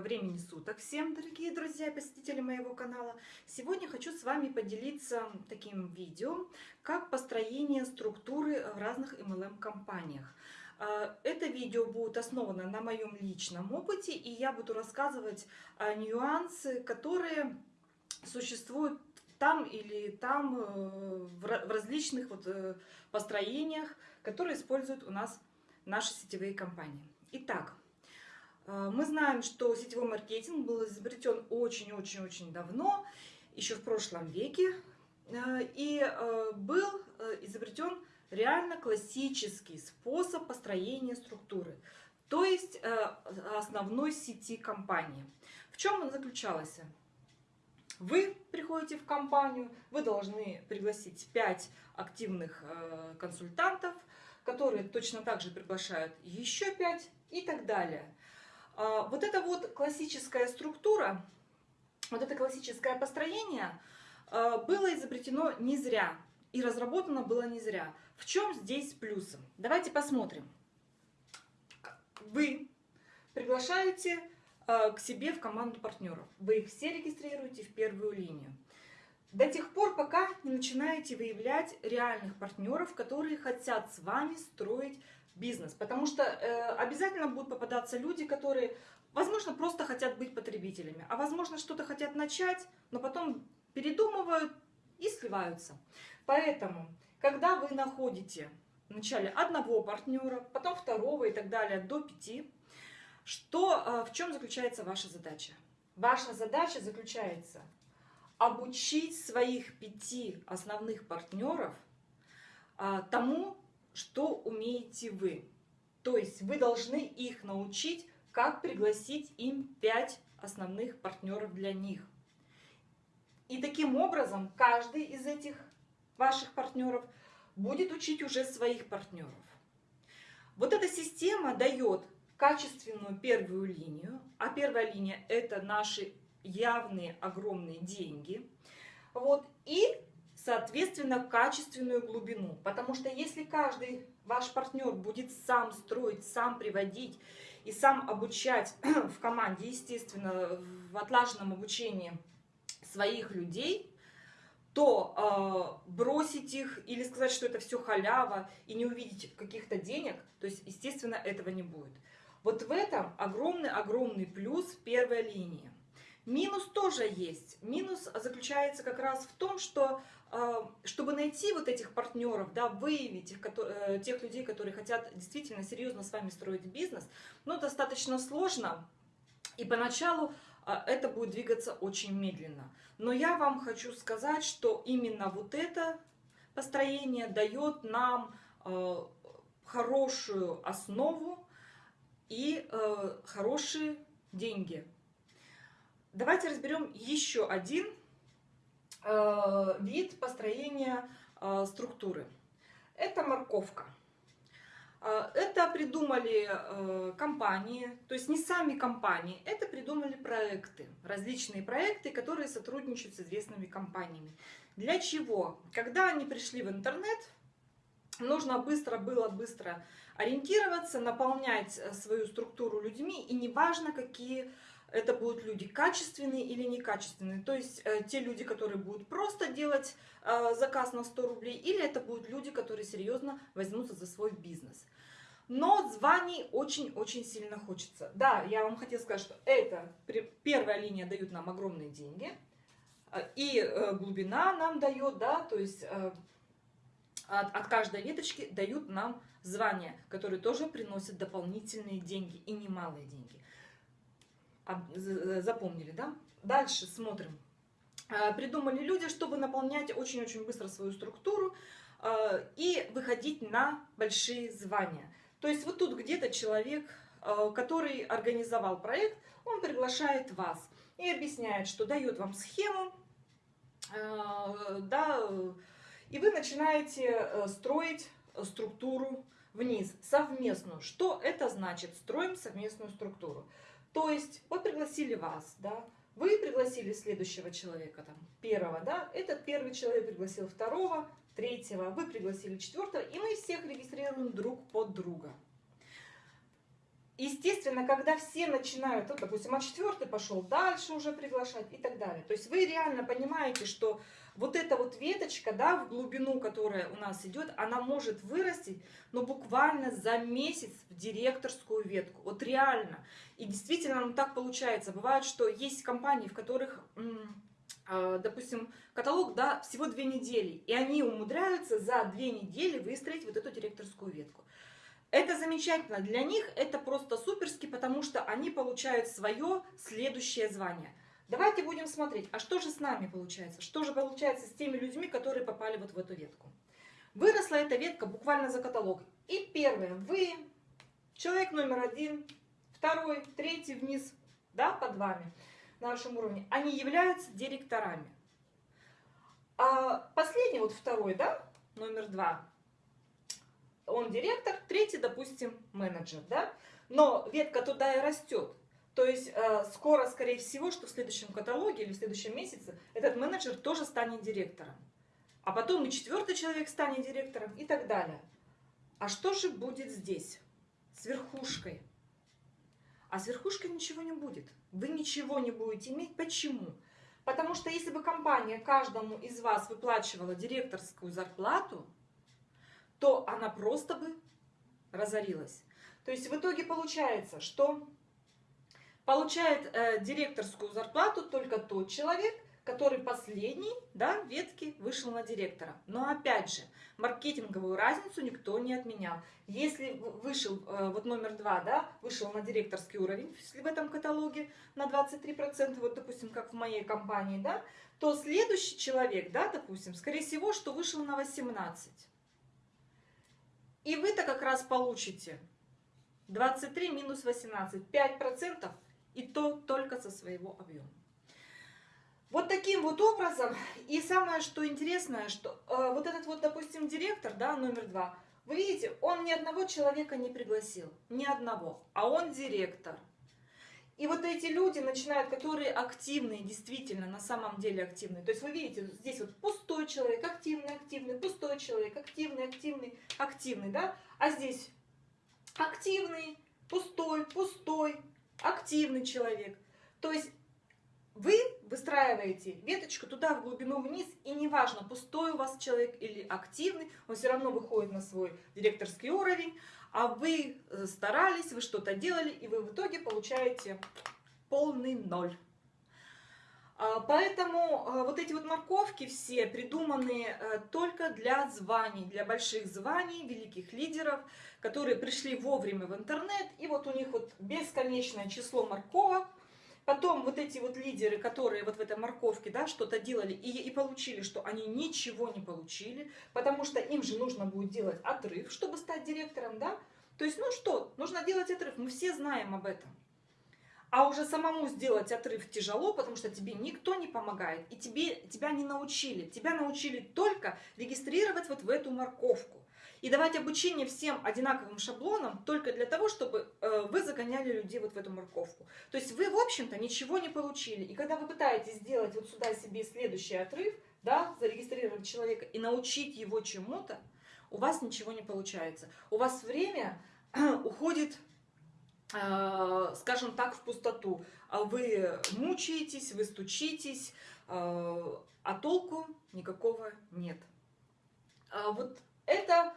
Времени суток всем, дорогие друзья и посетители моего канала. Сегодня хочу с вами поделиться таким видео, как построение структуры в разных MLM-компаниях. А, это видео будет основано на моем личном опыте, и я буду рассказывать нюансы, которые существуют там или там э, в различных вот э, построениях, которые используют у нас наши сетевые компании. Итак, мы знаем, что сетевой маркетинг был изобретен очень-очень-очень давно, еще в прошлом веке, и был изобретен реально классический способ построения структуры, то есть основной сети компании. В чем он заключался? Вы приходите в компанию, вы должны пригласить 5 активных консультантов, которые точно так же приглашают еще 5 и так далее. А, вот эта вот классическая структура, вот это классическое построение э, было изобретено не зря и разработано было не зря. В чем здесь плюсы? Давайте посмотрим. Вы приглашаете Э, к себе в команду партнеров. Вы их все регистрируете в первую линию. До тех пор, пока не начинаете выявлять реальных партнеров, которые хотят с вами строить бизнес. Потому что э, обязательно будут попадаться люди, которые, возможно, просто хотят быть потребителями, а возможно, что-то хотят начать, но потом передумывают и сливаются. Поэтому, когда вы находите вначале одного партнера, потом второго и так далее до пяти, что, а, в чем заключается ваша задача? Ваша задача заключается обучить своих пяти основных партнеров а, тому, что умеете вы. То есть вы должны их научить, как пригласить им пять основных партнеров для них. И таким образом каждый из этих ваших партнеров будет учить уже своих партнеров. Вот эта система дает качественную первую линию, а первая линия это наши явные огромные деньги, вот, и, соответственно, качественную глубину, потому что если каждый ваш партнер будет сам строить, сам приводить и сам обучать в команде, естественно, в отлаженном обучении своих людей, то э, бросить их или сказать, что это все халява и не увидеть каких-то денег, то есть, естественно, этого не будет. Вот в этом огромный-огромный плюс первой линии. Минус тоже есть. Минус заключается как раз в том, что э, чтобы найти вот этих партнеров, да, выявить их, э, тех людей, которые хотят действительно серьезно с вами строить бизнес, ну, достаточно сложно. И поначалу э, это будет двигаться очень медленно. Но я вам хочу сказать, что именно вот это построение дает нам хорошую основу и хорошие деньги. Давайте разберем еще один э, вид построения э, структуры. Это морковка. Э, это придумали э, компании, то есть не сами компании, это придумали проекты, различные проекты, которые сотрудничают с известными компаниями. Для чего? Когда они пришли в интернет, нужно быстро было быстро ориентироваться, наполнять э, свою структуру людьми, и неважно, какие это будут люди, качественные или некачественные. То есть э, те люди, которые будут просто делать э, заказ на 100 рублей, или это будут люди, которые серьезно возьмутся за свой бизнес. Но званий очень-очень сильно хочется. Да, я вам хотела сказать, что это первая линия дают нам огромные деньги, э, и глубина нам дает, да, то есть от, от каждой веточки дают нам звания, которые тоже приносят дополнительные деньги и немалые деньги. Запомнили, да? Дальше смотрим. А, придумали люди, чтобы наполнять очень-очень быстро свою структуру а, и выходить на большие звания. То есть вот тут где-то человек, а, который организовал проект, он приглашает вас и объясняет, что дает вам схему, да, и вы начинаете э, строить структуру вниз, совместную. Что это значит? Строим совместную структуру. То есть, вот пригласили вас, да, вы пригласили следующего человека, там, первого, да, этот первый человек пригласил второго, третьего, вы пригласили четвертого, и мы всех регистрируем друг под друга. Естественно, когда все начинают, вот, допустим, а четвертый пошел дальше уже приглашать и так далее. То есть вы реально понимаете, что вот эта вот веточка, да, в глубину, которая у нас идет, она может вырасти, но буквально за месяц в директорскую ветку. Вот реально. И действительно, ну так получается. Бывает, что есть компании, в которых а, допустим, каталог, да, всего две недели, и они умудряются за две недели выстроить вот эту директорскую ветку. Это замечательно для них, это просто суперски, потому что они получают свое следующее звание. Давайте будем смотреть, а что же с нами получается? Что же получается с теми людьми, которые попали вот в эту ветку? Выросла эта ветка буквально за каталог. И первое, вы, человек номер один, второй, третий вниз, да, под вами, на вашем уровне, они являются директорами. А последний, вот второй, да, номер два, он директор, третий, допустим, менеджер, да? Но ветка туда и растет. То есть э, скоро, скорее всего, что в следующем каталоге или в следующем месяце этот менеджер тоже станет директором. А потом и четвертый человек станет директором и так далее. А что же будет здесь? С верхушкой. А с верхушкой ничего не будет. Вы ничего не будете иметь. Почему? Потому что если бы компания каждому из вас выплачивала директорскую зарплату, то она просто бы разорилась. То есть в итоге получается, что получает э, директорскую зарплату только тот человек, который последний да, ветки вышел на директора. Но опять же, маркетинговую разницу никто не отменял. Если вышел, э, вот номер два, да, вышел на директорский уровень в этом каталоге на 23%, вот допустим, как в моей компании, да, то следующий человек, да, допустим, скорее всего, что вышел на 18%. И вы-то как раз получите 23 минус 18, 5%, и то только со своего объема. Вот таким вот образом, и самое, что интересное, что э, вот этот вот, допустим, директор, да, номер два, вы видите, он ни одного человека не пригласил, ни одного, а он директор. И вот эти люди начинают, которые активные, действительно, на самом деле активные. То есть вы видите, здесь вот пустой человек, активный, активный, пустой человек, активный, активный, активный, да? А здесь активный, пустой, пустой, активный человек. То есть вы выстраиваете веточку туда в глубину вниз, и неважно, пустой у вас человек или активный, он все равно выходит на свой директорский уровень, а вы э, старались, вы что-то делали, и вы в итоге получаете полный ноль. А, поэтому э, вот эти вот морковки все придуманы э, только для званий, для больших званий, великих лидеров, которые пришли вовремя в интернет, и вот у них вот бесконечное число морковок, Потом вот эти вот лидеры, которые вот в этой морковке, да, что-то делали и, и получили, что они ничего не получили, потому что им же нужно будет делать отрыв, чтобы стать директором, да. То есть, ну что, нужно делать отрыв, мы все знаем об этом. А уже самому сделать отрыв тяжело, потому что тебе никто не помогает, и тебе, тебя не научили. Тебя научили только регистрировать вот в эту морковку и давать обучение всем одинаковым шаблонам только для того, чтобы э, вы загоняли людей вот в эту морковку. То есть вы, в общем-то, ничего не получили. И когда вы пытаетесь сделать вот сюда себе следующий отрыв, да, зарегистрировать человека и научить его чему-то, у вас ничего не получается. У вас время уходит, э, скажем так, в пустоту. А вы мучаетесь, вы стучитесь, э, а толку никакого нет. А вот это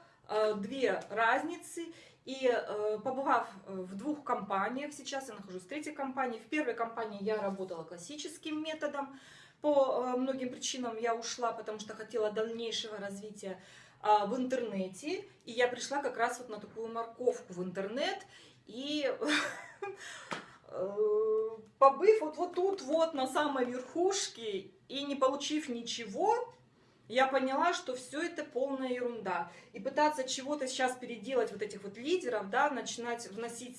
две разницы. И э, побывав э, в двух компаниях, сейчас я нахожусь в третьей компании. В первой компании я работала классическим методом. По многим причинам я ушла, потому что хотела дальнейшего развития в интернете. И я пришла как раз вот на такую морковку в интернет. И побыв вот, вот тут вот на самой верхушке и не получив ничего, я поняла, что все это полная ерунда. И пытаться чего-то сейчас переделать вот этих вот лидеров, да, начинать вносить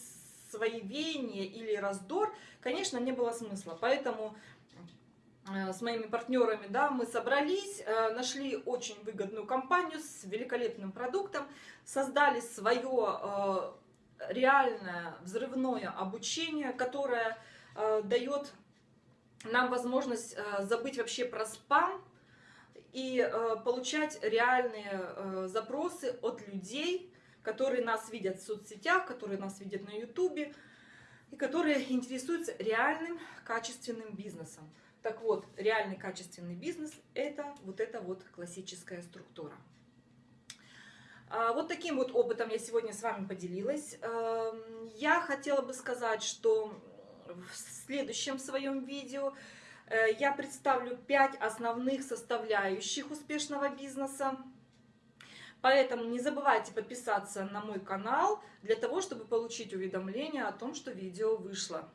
свои веяния или раздор, конечно, не было смысла. Поэтому э, с моими партнерами, да, мы собрались, э, нашли очень выгодную компанию с великолепным продуктом, создали свое э, реальное взрывное обучение, которое дает нам возможность забыть вообще про спам, и э, получать реальные э, запросы от людей, которые нас видят в соцсетях, которые нас видят на ютубе и которые интересуются реальным качественным бизнесом. Так вот, реальный качественный бизнес – это вот эта вот классическая структура. А, вот таким вот опытом я сегодня с вами поделилась. Эм, я хотела бы сказать, что в следующем своем видео я представлю 5 основных составляющих успешного бизнеса. Поэтому не забывайте подписаться на мой канал для того, чтобы получить уведомления о том, что видео вышло.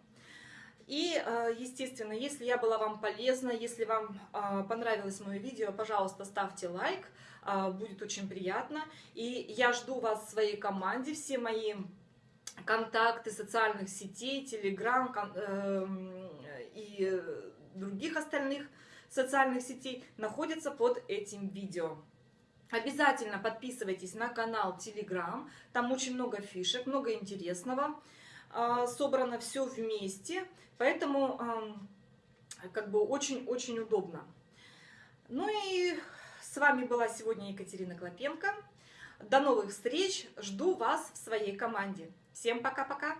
И, э, естественно, если я была вам полезна, если вам э, понравилось мое видео, пожалуйста, ставьте лайк, э, будет очень приятно. И я жду вас в своей команде, все мои контакты социальных сетей, телеграм эм, и других остальных социальных сетей находятся под этим видео. Обязательно подписывайтесь на канал Telegram, там очень много фишек, много интересного. А, собрано все вместе, поэтому как бы очень-очень удобно. Ну и с вами была сегодня Екатерина Клопенко. До новых встреч, жду вас в своей команде. Всем пока-пока!